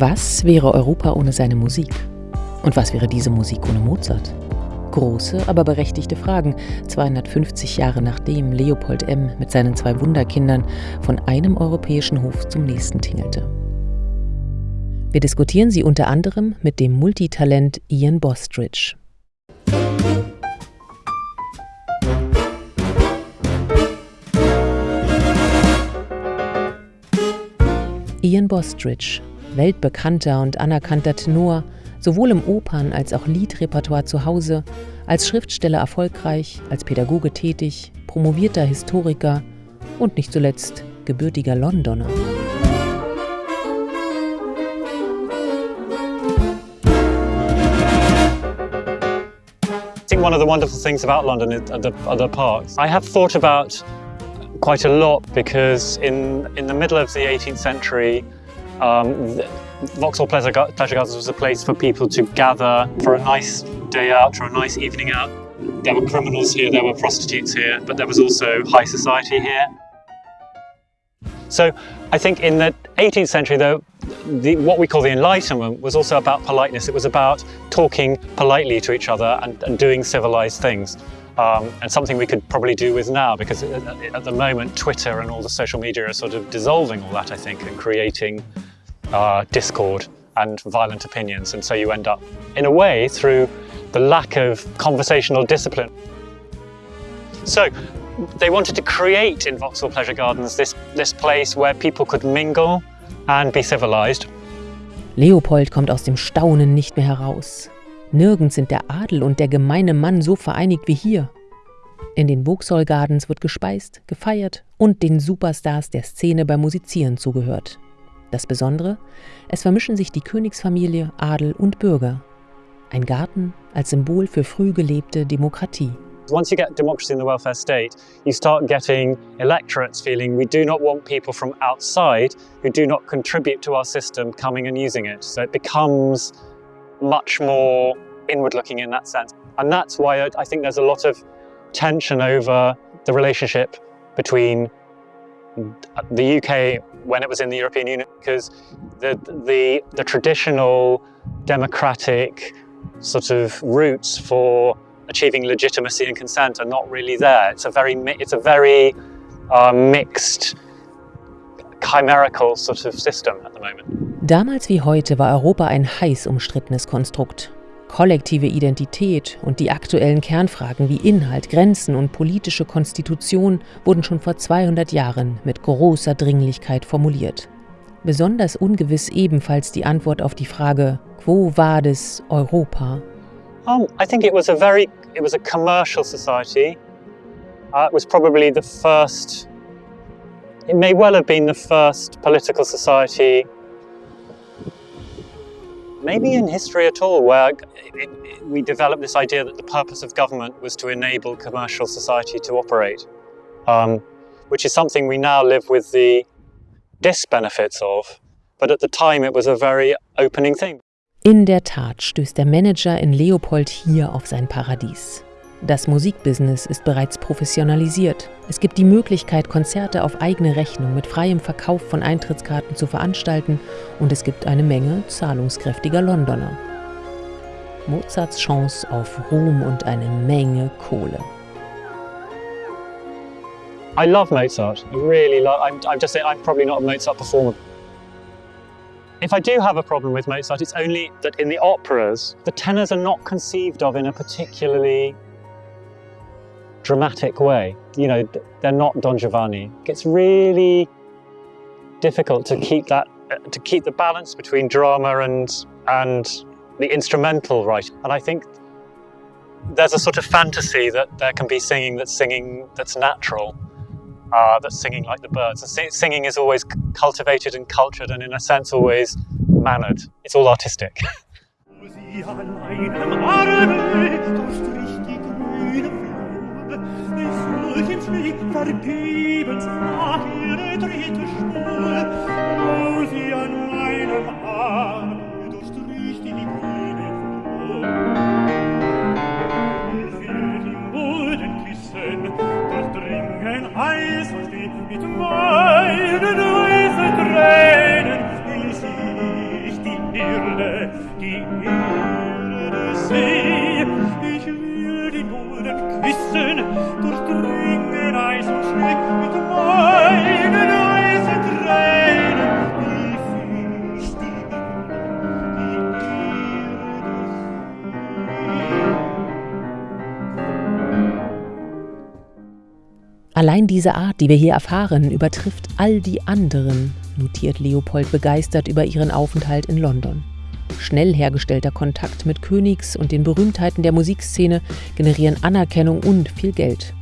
Was wäre Europa ohne seine Musik? Und was wäre diese Musik ohne Mozart? Große, aber berechtigte Fragen, 250 Jahre nachdem Leopold M. mit seinen zwei Wunderkindern von einem europäischen Hof zum nächsten tingelte. Wir diskutieren sie unter anderem mit dem Multitalent Ian Bostridge. Ian Bostridge, weltbekannter und anerkannter Tenor, sowohl im Opern- als auch Liedrepertoire zu Hause, als Schriftsteller erfolgreich, als Pädagoge tätig, promovierter Historiker und nicht zuletzt gebürtiger Londoner. I think one of the wonderful things about London is the, are the parks. I have thought about quite a lot because in, in the middle of the 18th century, um, Vauxhall Pleasure, Pleasure Gardens was a place for people to gather for a nice day out, for a nice evening out. There were criminals here, there were prostitutes here, but there was also high society here. So I think in the 18th century, though, the, what we call the Enlightenment was also about politeness. It was about talking politely to each other and, and doing civilized things. Um, and something we could probably do with now because at the moment Twitter and all the social media are sort of dissolving all that I think and creating uh, discord and violent opinions and so you end up in a way through the lack of conversational discipline. So they wanted to create in Vauxhall Pleasure Gardens this, this place where people could mingle and be civilized. Leopold kommt aus dem Staunen nicht mehr heraus. Nirgends sind der Adel und der gemeine Mann so vereinigt wie hier. In den Vauxhall Gardens wird gespeist, gefeiert und den Superstars der Szene beim Musizieren zugehört. Das Besondere, es vermischen sich die Königsfamilie, Adel und Bürger. Ein Garten als Symbol für früh gelebte Demokratie. Once you get democracy in the welfare state, you start getting electorates feeling we do not want people from outside who do not contribute to our system coming and using it. So it becomes much more inward looking in that sense. And that's why I think there's a lot of tension over the relationship between the UK when it was in the European Union because the, the, the traditional democratic sort of roots for achieving legitimacy and consent are not really there. It's a very, it's a very uh, mixed, chimerical sort of system at the moment. Damals wie heute war Europa ein heiß umstrittenes Konstrukt. Kollektive Identität und die aktuellen Kernfragen wie Inhalt, Grenzen und politische Konstitution wurden schon vor 200 Jahren mit großer Dringlichkeit formuliert. Besonders ungewiss ebenfalls die Antwort auf die Frage Quo vadis Europa? Um, I think it was a very, it was a commercial society. Uh, it was probably the first, it may well have been the first political society maybe in history at all, where it, it, we developed this idea that the purpose of government was to enable commercial society to operate, um, which is something we now live with the disbenefits of. But at the time it was a very opening thing. In der Tat stößt der Manager in Leopold hier auf sein Paradies. Das Musikbusiness ist bereits professionalisiert. Es gibt die Möglichkeit, Konzerte auf eigene Rechnung mit freiem Verkauf von Eintrittskarten zu veranstalten und es gibt eine Menge zahlungskräftiger Londoner. Mozarts Chance auf Ruhm und eine Menge Kohle. I love Mozart. I really love. I'm, I'm just saying. I'm probably not a Mozart performer. If I do have a problem with Mozart, it's only that in the operas, the tenors are not conceived of in a particularly dramatic way. You know, they're not Don Giovanni. It's really difficult to keep that uh, to keep the balance between drama and and the instrumental right. And I think there's a sort of fantasy that there can be singing that's singing that's natural, uh, that's singing like the birds. And singing is always cultivated and cultured and in a sense always mannered. It's all artistic. schlick vergebens nach ihre dritte Spur, sie an meinem Arm durchstrich die grüne Flur. Ich will die Mulden küssen, dringen heiß und still mit meinen weißen Tränen ließ die Erde, die Erde sehen. Ich will die Mulden küssen, durch Allein diese Art, die wir hier erfahren, übertrifft all die anderen, notiert Leopold begeistert über ihren Aufenthalt in London. Schnell hergestellter Kontakt mit Königs und den Berühmtheiten der Musikszene generieren Anerkennung und viel Geld.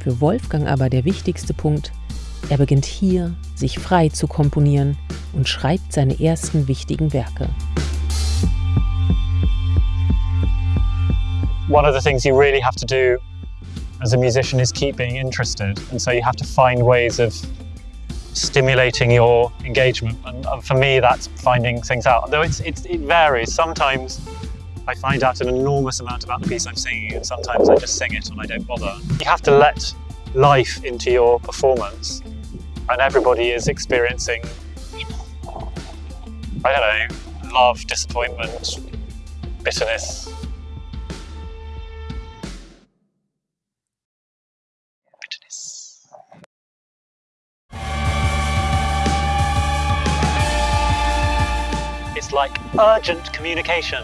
Für Wolfgang aber der wichtigste Punkt, er beginnt hier, sich frei zu komponieren und schreibt seine ersten wichtigen Werke. One of the things you really have to do as a musician is keep being interested. And so you have to find ways of stimulating your engagement. And for me, that's finding things out. Though it's, it's, it varies. Sometimes I find out an enormous amount about the piece I'm singing, and sometimes I just sing it and I don't bother. You have to let life into your performance, and everybody is experiencing, I don't know, love, disappointment, bitterness, bitterness. It's like urgent communication.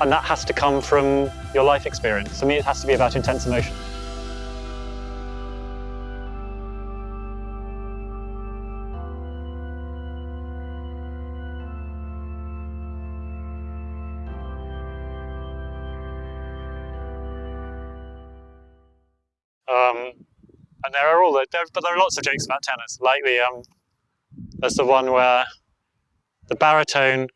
And that has to come from your life experience. For me, it has to be about intense emotion. Um, and there are all the, there, but there are lots of jokes about tenors. Like the, um, there's the one where the baritone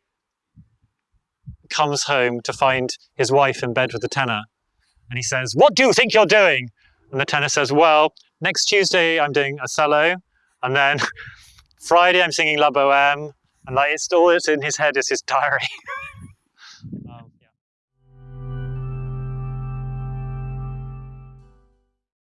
comes home to find his wife in bed with the tenor. And he says, what do you think you're doing? And the tenor says, well, next Tuesday I'm doing Othello. And then Friday I'm singing La Boheme. And like, it's all that's in his head is his diary.